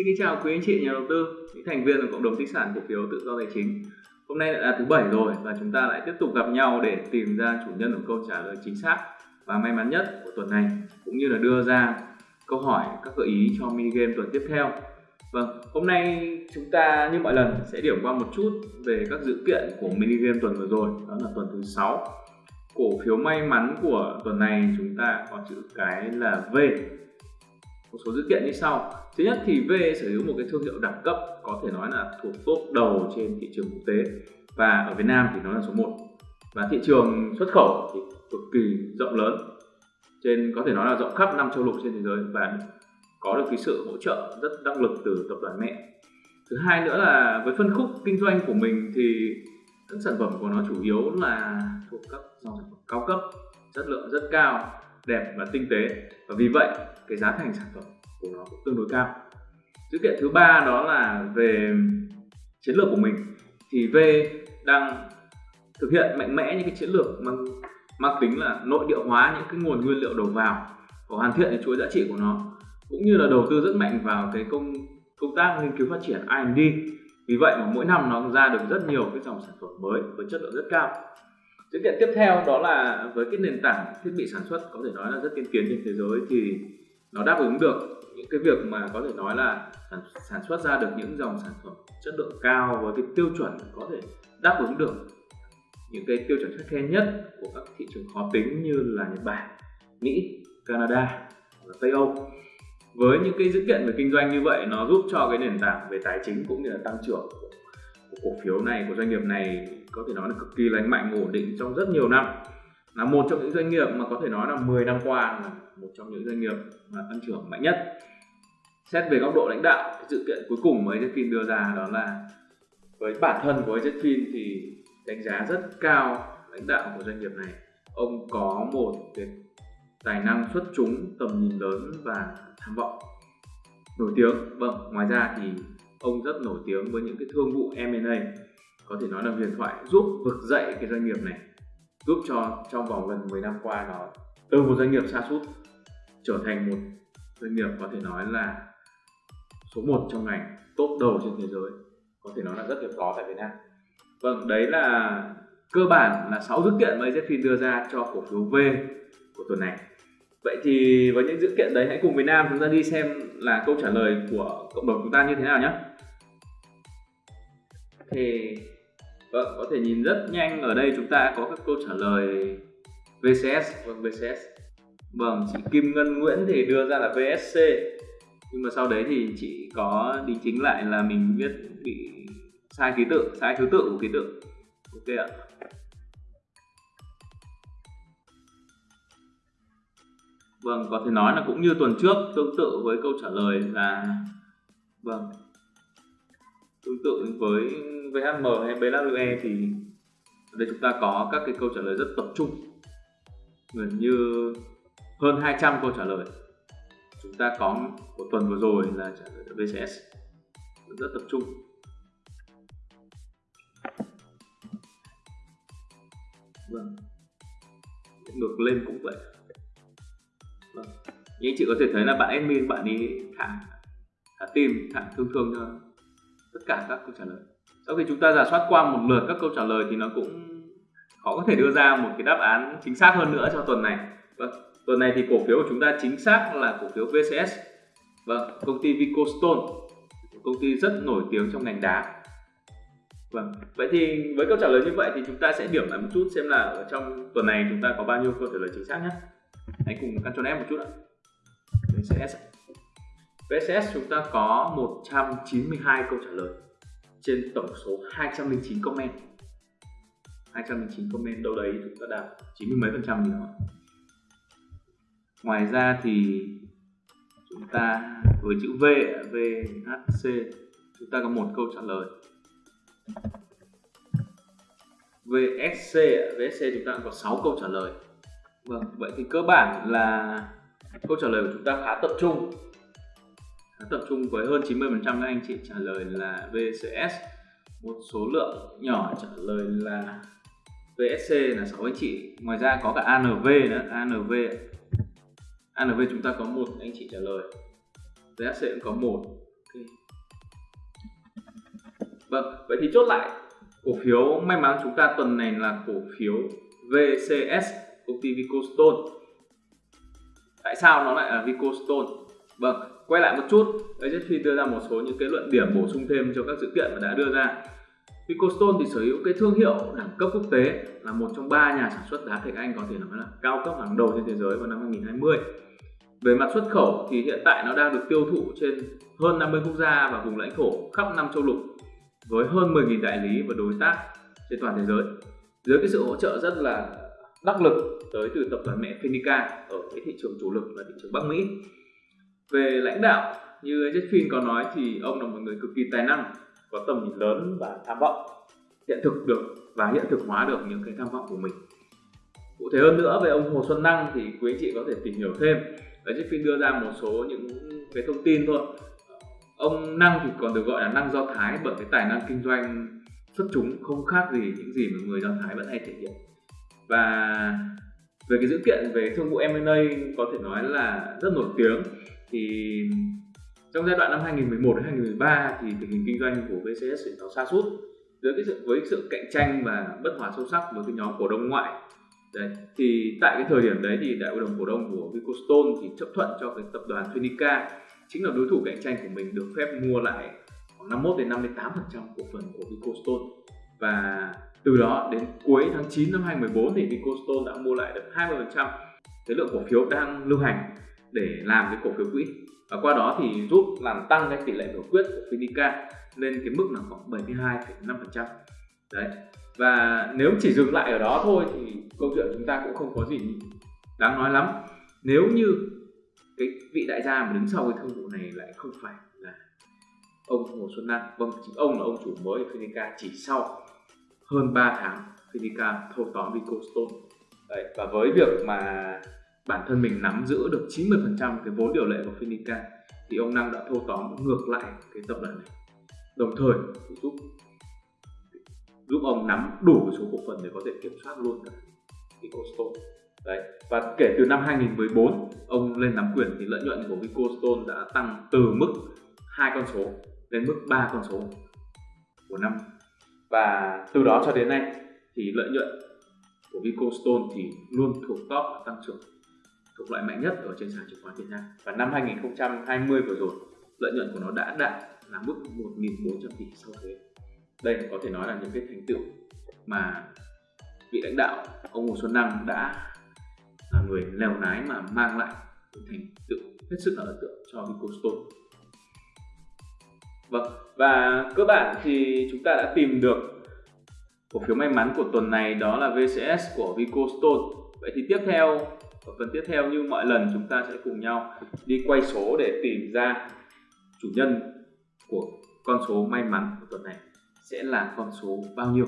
Xin kính chào quý anh chị nhà đầu tư, những thành viên của cộng đồng tích sản cổ phiếu tự do tài chính. Hôm nay là thứ bảy rồi và chúng ta lại tiếp tục gặp nhau để tìm ra chủ nhân của câu trả lời chính xác và may mắn nhất của tuần này cũng như là đưa ra câu hỏi các gợi ý cho mini game tuần tiếp theo. Vâng, hôm nay chúng ta như mọi lần sẽ điểm qua một chút về các dữ kiện của mini game tuần vừa rồi, đó là tuần thứ 6. Cổ phiếu may mắn của tuần này chúng ta có chữ cái là V một số dữ kiện như sau. Thứ nhất thì V sở hữu một cái thương hiệu đẳng cấp, có thể nói là thuộc top đầu trên thị trường quốc tế, và ở Việt Nam thì nó là số 1 và thị trường xuất khẩu thì cực kỳ rộng lớn, trên, có thể nói là rộng khắp năm châu lục trên thế giới, và có được cái sự hỗ trợ rất đắc lực từ tập đoàn mẹ. Thứ hai nữa là với phân khúc kinh doanh của mình thì các sản phẩm của nó chủ yếu là thuộc các dòng sản phẩm cao cấp, chất lượng rất cao, đẹp và tinh tế. Và vì vậy cái giá thành sản phẩm của nó cũng tương đối cao. Dữ kiện thứ ba đó là về chiến lược của mình, thì V đang thực hiện mạnh mẽ những cái chiến lược mang mang tính là nội địa hóa những cái nguồn nguyên liệu đầu vào và hoàn thiện cái chuỗi giá trị của nó, cũng như là đầu tư rất mạnh vào cái công công tác nghiên cứu phát triển R&D vì vậy mà mỗi năm nó ra được rất nhiều cái dòng sản phẩm mới với chất lượng rất cao. Sự kiện tiếp theo đó là với cái nền tảng thiết bị sản xuất có thể nói là rất tiên tiến trên thế giới thì nó đáp ứng được những cái việc mà có thể nói là sản, sản xuất ra được những dòng sản phẩm chất lượng cao với cái tiêu chuẩn có thể đáp ứng được những cái tiêu chuẩn khắt khe nhất của các thị trường khó tính như là Nhật Bản, Mỹ, Canada và Tây Âu. Với những cái dữ kiện về kinh doanh như vậy nó giúp cho cái nền tảng về tài chính cũng như là tăng trưởng của, của cổ phiếu này của doanh nghiệp này có thể nói là cực kỳ lành mạnh ổn định trong rất nhiều năm là một trong những doanh nghiệp mà có thể nói là 10 năm qua là một trong những doanh nghiệp mà tăng trưởng mạnh nhất. Xét về góc độ lãnh đạo, cái sự kiện cuối cùng mà Jetfin đưa ra đó là với bản thân của Jetfin thì đánh giá rất cao lãnh đạo của doanh nghiệp này. Ông có một cái tài năng xuất chúng, tầm nhìn lớn và tham vọng. Nổi tiếng vâng ngoài ra thì ông rất nổi tiếng với những cái thương vụ M&A có thể nói là huyền thoại giúp vực dậy cái doanh nghiệp này giúp cho trong vòng gần 10 năm qua nó từ một doanh nghiệp xa sút trở thành một doanh nghiệp có thể nói là số 1 trong ngành top đầu trên thế giới, có thể nói là rất hiếm có tại Việt Nam. Vâng đấy là cơ bản là 6 dữ kiện mà AZFIN đưa ra cho cổ phiếu V của tuần này. Vậy thì với những dữ kiện đấy, hãy cùng Việt Nam chúng ta đi xem là câu trả lời của cộng đồng chúng ta như thế nào nhé. Thì Vâng, có thể nhìn rất nhanh ở đây chúng ta có các câu trả lời VCS vâng VCS. Vâng, chị Kim Ngân Nguyễn thì đưa ra là VSC. Nhưng mà sau đấy thì chị có đính chính lại là mình viết bị sai ký tự, sai thứ tự của ký tự. Ok ạ. Vâng, có thể nói là cũng như tuần trước tương tự với câu trả lời là vâng tương tự với VHM hay BWE thì ở đây chúng ta có các cái câu trả lời rất tập trung. Gần như hơn 200 câu trả lời. Chúng ta có của tuần vừa rồi là trả lời BCS rất tập trung. Vâng. Ngược lên cũng vậy. Vâng. như anh chị có thể thấy là bạn admin, bạn ấy thả thả tim thả thương thương cho tất cả các câu trả lời sau khi chúng ta giả soát qua một lượt các câu trả lời thì nó cũng khó có thể đưa ra một cái đáp án chính xác hơn nữa cho tuần này. Vâng tuần này thì cổ phiếu của chúng ta chính xác là cổ phiếu VCS vâng công ty Vicostone công ty rất nổi tiếng trong ngành đá. Vâng vậy thì với câu trả lời như vậy thì chúng ta sẽ điểm lại một chút xem là ở trong tuần này chúng ta có bao nhiêu câu trả lời chính xác nhé. Hãy cùng căn cho em một chút ạ. VCS VCS chúng ta có 192 câu trả lời trên tổng số 209 comment. 209 comment đâu đấy, chúng ta đạt 90 mấy phần trăm gì đó ngoài ra thì chúng ta với chữ V VHC chúng ta có một câu trả lời. VSC VSC chúng ta có 6 câu trả lời. Vâng vậy thì cơ bản là câu trả lời của chúng ta khá tập trung tập trung với hơn 90% các anh chị trả lời là VCS một số lượng nhỏ trả lời là VSC là 6 anh chị. Ngoài ra có cả ANV nữa. ANV ANV chúng ta có một anh chị trả lời. VSC cũng có một. Okay. vâng vậy thì chốt lại. Cổ phiếu, may mắn chúng ta tuần này là cổ phiếu VCS công ty Vicostone tại sao nó lại là Vicostone vâng quay lại một chút. AZFIN đưa ra một số những cái luận điểm bổ sung thêm cho các sự kiện mà đã đưa ra. Vicostone thì sở hữu cái thương hiệu đẳng cấp quốc tế, là một trong ba nhà sản xuất đá thạch anh có thể nói là cao cấp hàng đầu trên thế giới vào năm 2020 về mặt xuất khẩu thì hiện tại nó đang được tiêu thụ trên hơn 50 quốc gia và vùng lãnh thổ khắp năm châu lục, với hơn 10.000 đại lý và đối tác trên toàn thế giới. Dưới cái sự hỗ trợ rất là đắc lực tới từ tập đoàn mẹ Fenica ở cái thị trường chủ lực là thị trường Bắc Mỹ về lãnh đạo, như Jeffin có nói thì ông là một người cực kỳ tài năng, có tầm nhìn lớn và tham vọng, hiện thực được và hiện thực hóa được những cái tham vọng của mình. Cụ thể hơn nữa về ông Hồ Xuân Năng thì quý anh chị có thể tìm hiểu thêm. Và Jeffin đưa ra một số những cái thông tin thôi. Ông Năng thì còn được gọi là năng do Thái, bởi cái tài năng kinh doanh xuất chúng không khác gì những gì mà người do Thái vẫn hay thể hiện. Và về cái dữ kiện về thương vụ M&A có thể nói là rất nổi tiếng thì trong giai đoạn năm 2011 đến 2013 thì tình hình kinh doanh của VCS nó sa sút. Với cái sự, với sự cạnh tranh và bất hòa sâu sắc với cái nhóm cổ đông ngoại. Đấy, thì tại cái thời điểm đấy thì đại hội đồng cổ đông của Vicostone thì chấp thuận cho cái tập đoàn Phenica chính là đối thủ cạnh tranh của mình, được phép mua lại khoảng 51 đến 58 phần trăm cổ phần của Vicostone. Và từ đó đến cuối tháng 9 năm 2014 thì Vicostone đã mua lại được 20 phần trăm. Cái lượng cổ phiếu đang lưu hành để làm cái cổ phiếu quỹ. Và qua đó thì giúp làm tăng cái tỷ lệ biểu quyết của Finica lên cái mức là khoảng 72,5% đấy. Và nếu chỉ dừng lại ở đó thôi thì câu chuyện chúng ta cũng không có gì đáng nói lắm. Nếu như cái vị đại gia mà đứng sau cái thương vụ này lại không phải là ông Hồ Xuân Năng vâng chính ông là ông chủ mới của Finica chỉ sau hơn 3 tháng Finica thâu tóm Vicostone đấy và với việc mà bản thân mình nắm giữ được 90% cái vốn điều lệ của Finica, thì ông Năng đã thâu tóm ngược lại cái tập đoàn này. Đồng thời giúp giúp ông nắm đủ số cổ phần để có thể kiểm soát luôn cả Vicostone đấy, và kể từ năm 2014 ông lên nắm quyền thì lợi nhuận của Vicostone đã tăng từ mức hai con số lên mức ba con số của năm. Và từ đó cho đến nay thì lợi nhuận của Vicostone thì luôn thuộc top tăng trưởng thuộc loại mạnh nhất ở trên sàn chứng khoán Việt Nam. Và năm 2020 vừa rồi lợi nhuận của nó đã đạt là mức 1.400 tỷ sau thuế. Đây có thể nói là những cái thành tựu mà vị lãnh đạo ông Hồ Xuân Năng đã là người lèo lái mà mang lại thành tựu hết sức là ấn tượng cho Vicostone Vâng, và cơ bản thì chúng ta đã tìm được cổ phiếu may mắn của tuần này đó là VCS của Vicostone. Vậy thì tiếp theo ở phần tiếp theo như mọi lần chúng ta sẽ cùng nhau đi quay số để tìm ra chủ nhân của con số may mắn của tuần này sẽ là con số bao nhiêu.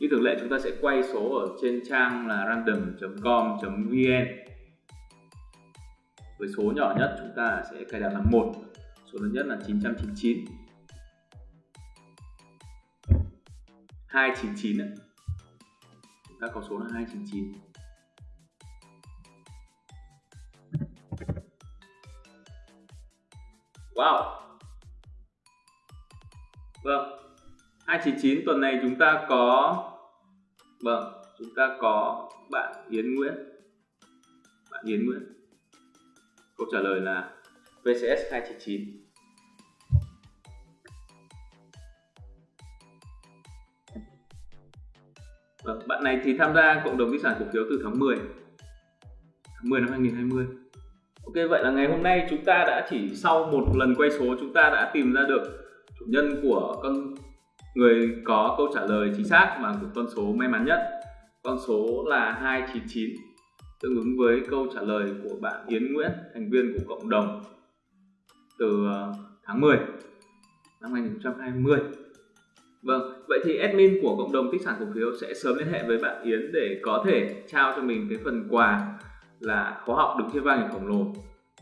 Như thường lệ, chúng ta sẽ quay số ở trên trang là random.com.vn với số nhỏ nhất chúng ta sẽ cài đặt là một, số lớn nhất là 999 299 chúng ta có số là 299 Wow. Vâng. 299 tuần này chúng ta có Vâng chúng ta có bạn Yến Nguyễn. Bạn Yến Nguyễn. Câu trả lời là VCS 299 Vâng, bạn này thì tham gia cộng đồng di sản cổ phiếu từ tháng 10 tháng 10 năm 2020 Ok vậy là ngày hôm nay chúng ta đã chỉ sau một lần quay số chúng ta đã tìm ra được chủ nhân của con người có câu trả lời chính xác và của con số may mắn nhất. Con số là 299 tương ứng với câu trả lời của bạn Yến Nguyễn thành viên của cộng đồng từ ờ, tháng 10 năm 2020 Vâng, vậy thì admin của cộng đồng tích sản cổ phiếu sẽ sớm liên hệ với bạn Yến để có thể trao cho mình cái phần quà là khóa học đứng trên vai người khổng lồ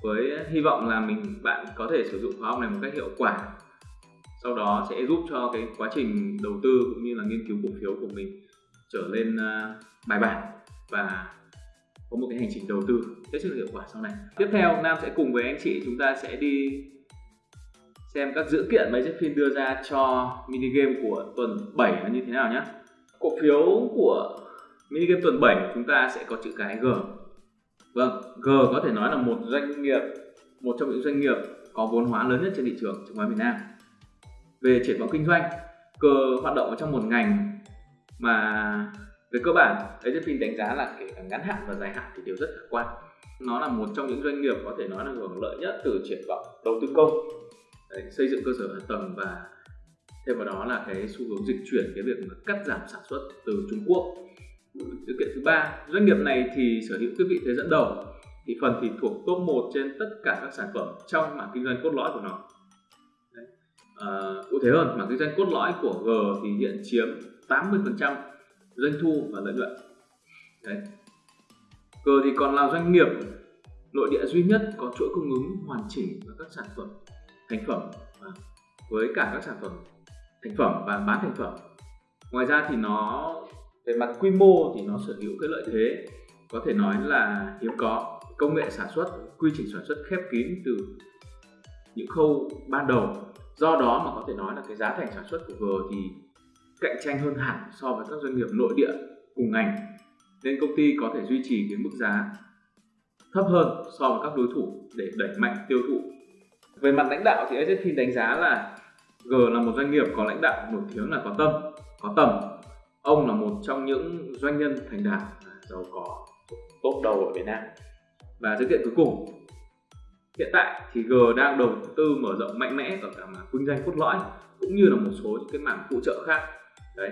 với hy vọng là mình bạn có thể sử dụng khóa học này một cách hiệu quả sau đó sẽ giúp cho cái quá trình đầu tư cũng như là nghiên cứu cổ phiếu của mình trở lên uh, bài bản và có một cái hành trình đầu tư hết sức hiệu quả sau này tiếp theo nam sẽ cùng với anh chị chúng ta sẽ đi xem các dữ kiện mà Jeffin đưa ra cho mini game của tuần 7 là như thế nào nhé. Cổ phiếu của mini game tuần 7 chúng ta sẽ có chữ cái G. Vâng, G có thể nói là một doanh nghiệp, một trong những doanh nghiệp có vốn hóa lớn nhất trên thị trường chứng khoán Việt Nam. Về triển vọng kinh doanh, G hoạt động ở trong một ngành mà về cơ bản Jeffin đánh giá là kể cả ngắn hạn và dài hạn thì đều rất khả quan. Nó là một trong những doanh nghiệp có thể nói là hưởng lợi nhất từ triển vọng đầu tư công Đấy, xây dựng cơ sở hạ tầng và thêm vào đó là cái xu hướng dịch chuyển cái việc mà cắt giảm sản xuất từ Trung Quốc sự kiện thứ ba. Doanh nghiệp này thì sở hữu cái vị thế dẫn đầu. Thì phần thì thuộc top 1 trên tất cả các sản phẩm trong mảng kinh doanh cốt lõi của nó. Đấy. À, cụ thể hơn mảng kinh doanh cốt lõi của G thì hiện chiếm 80% doanh thu và lợi nhuận. Đấy. G thì còn là doanh nghiệp nội địa duy nhất có chuỗi cung ứng hoàn chỉnh và các sản phẩm thành phẩm à, với cả các sản phẩm thành phẩm và bán thành phẩm. Ngoài ra thì nó về mặt quy mô thì nó sở hữu cái lợi thế. Có thể nói là hiếm có. Công nghệ sản xuất quy trình sản xuất khép kín từ những khâu ban đầu. Do đó mà có thể nói là cái giá thành sản xuất của G thì cạnh tranh hơn hẳn so với các doanh nghiệp nội địa cùng ngành. Nên công ty có thể duy trì cái mức giá thấp hơn so với các đối thủ để đẩy mạnh tiêu thụ. Về mặt lãnh đạo thì AZFIN đánh giá là G là một doanh nghiệp có lãnh đạo nổi tiếng là có tâm, có tầm. Ông là một trong những doanh nhân thành đạt giàu có top đầu ở Việt Nam. Và sự kiện cuối cùng, hiện tại thì G đang đầu tư mở rộng mạnh mẽ ở cả mảng kinh doanh cốt lõi cũng như là một số những cái mảng phụ trợ khác. Đấy.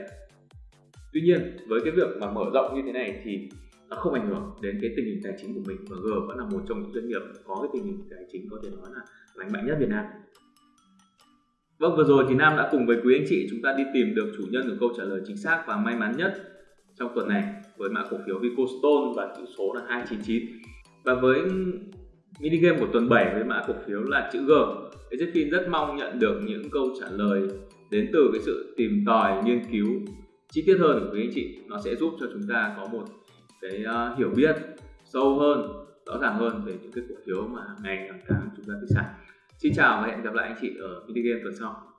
Tuy nhiên với cái việc mà mở rộng như thế này thì nó không ảnh hưởng đến cái tình hình tài chính của mình và G vẫn là một trong những doanh nghiệp có cái tình hình tài chính có thể nói là lành mạnh nhất Việt Nam. Vâng vừa rồi thì Nam đã cùng với quý anh chị chúng ta đi tìm được chủ nhân của câu trả lời chính xác và may mắn nhất trong tuần này với mã cổ phiếu Vicostone và chữ số là 299 và với mini game của tuần 7 với mã cổ phiếu là chữ G. Ezefin rất mong nhận được những câu trả lời đến từ cái sự tìm tòi nghiên cứu chi tiết hơn của quý anh chị. Nó sẽ giúp cho chúng ta có một cái uh, hiểu biết sâu hơn rõ ràng hơn về những cái cổ phiếu mà ngày càng tháng chúng ta thị sản xin chào và hẹn gặp lại anh chị ở video game tuần sau.